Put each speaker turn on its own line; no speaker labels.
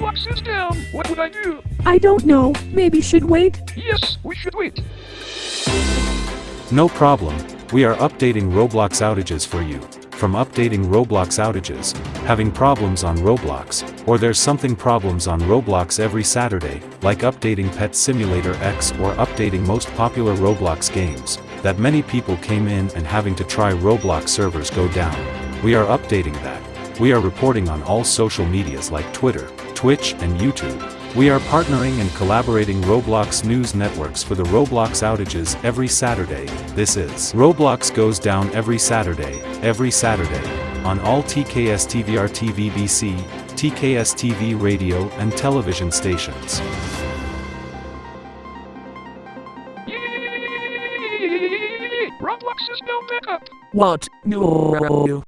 Roblox is down. What would I do?
I don't know. Maybe should wait.
Yes, we should wait.
No problem, we are updating Roblox outages for you. From updating Roblox outages, having problems on Roblox, or there's something problems on Roblox every Saturday, like updating Pet Simulator X or updating most popular Roblox games, that many people came in and having to try Roblox servers go down. We are updating that. We are reporting on all social medias like Twitter, Twitch and YouTube. We are partnering and collaborating Roblox news networks for the Roblox outages every Saturday. This is Roblox goes down every Saturday, every Saturday, on all TKS TVR TV BC, TKS TV radio and television stations.
Roblox is now back up.
What? No.